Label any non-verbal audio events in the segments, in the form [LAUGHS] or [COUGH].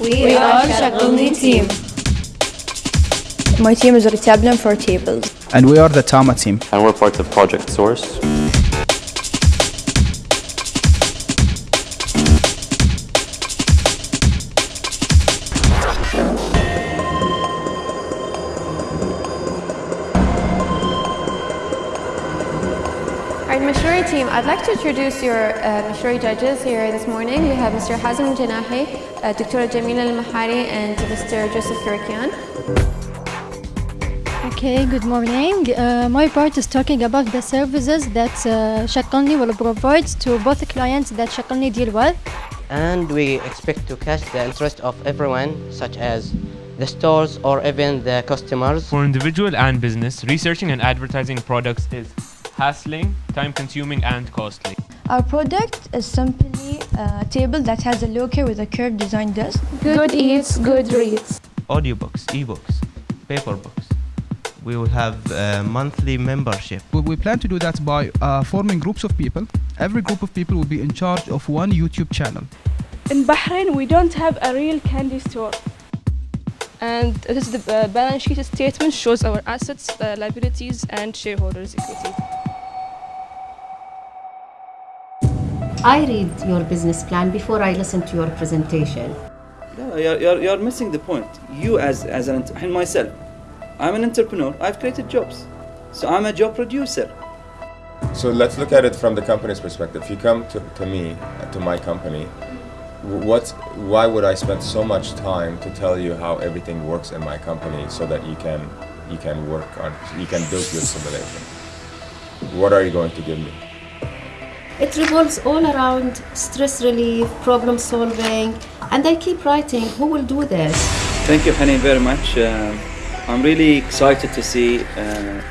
We are Shaqalni team. My team is Retablan for tables. And we are the Tama team. And we're part of Project Source. All right, Mashrouri team, I'd like to introduce your uh, Mashrouri judges here this morning. We have Mr. Hazem Janahi, uh, Dr. Jamila Al-Mahari, and Mr. Joseph Kurakian. Okay, good morning. Uh, my part is talking about the services that uh, Shaqalni will provide to both clients that Shaqalni deal with. And we expect to catch the interest of everyone, such as the stores or even the customers. For individual and business, researching and advertising products is hassling, time consuming, and costly. Our product is simply a table that has a locker with a curved design desk. Good eats, good reads. Audiobooks, ebooks, paper books. We will have a monthly membership. We, we plan to do that by uh, forming groups of people. Every group of people will be in charge of one YouTube channel. In Bahrain, we don't have a real candy store. And this is the uh, balance sheet statement shows our assets, uh, liabilities, and shareholders' equity. I read your business plan before I listen to your presentation. No, you're, you're, you're missing the point. You as, as an, and myself, I'm an entrepreneur, I've created jobs. So I'm a job producer. So let's look at it from the company's perspective. If you come to, to me, to my company, what, why would I spend so much time to tell you how everything works in my company so that you can, you can work on, you can build your simulation? What are you going to give me? It revolves all around stress relief, problem solving, and I keep writing, who will do this? Thank you, Hanin, very much. Uh, I'm really excited to see uh,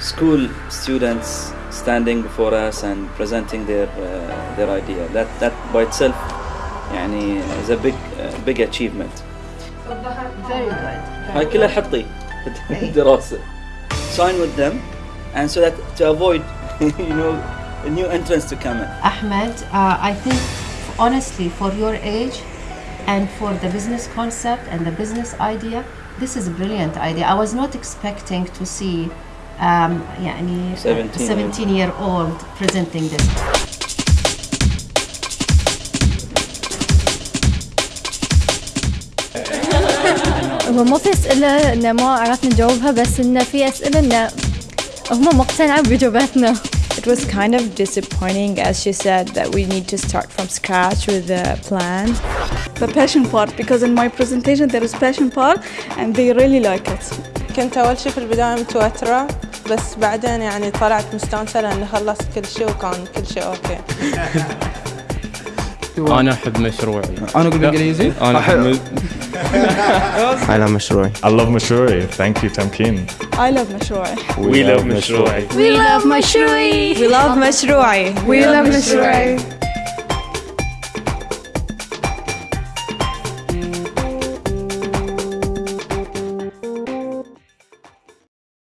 school students standing before us and presenting their uh, their idea. That that by itself, يعني, is a big uh, big achievement. Very good. هاي كلها حطي الدراسة. [LAUGHS] Sign with them, and so that to avoid, [LAUGHS] you know, a new entrance to come in. Ahmed, uh, I think honestly for your age and for the business concept and the business idea, this is a brilliant idea. I was not expecting to see um, يعني 17 17 year old presenting this. هو مو في اسئله انه ما عرفنا نجاوبها بس انه في اسئله انه هم مقتنعين باجاباتنا It was kind of disappointing, as she said, that we need to start from scratch with the plan. The passion part, because in my presentation there is passion part and they really like it. كنت أول شي في البداية متوترة بس بعدين يعني طلعت مستانسة لأني خلصت كل شيء وكان كل شيء أوكي. [LAUGHS] أنا أحب مشروعي. أنا أقول بالإنجليزي؟ أنا أحب I love مشروعي. I love مشروعي. Thank you, Tamkin. I love مشروعي. We, love مشروعي. We love مشروعي We love مشروعي. We love Mashrouri.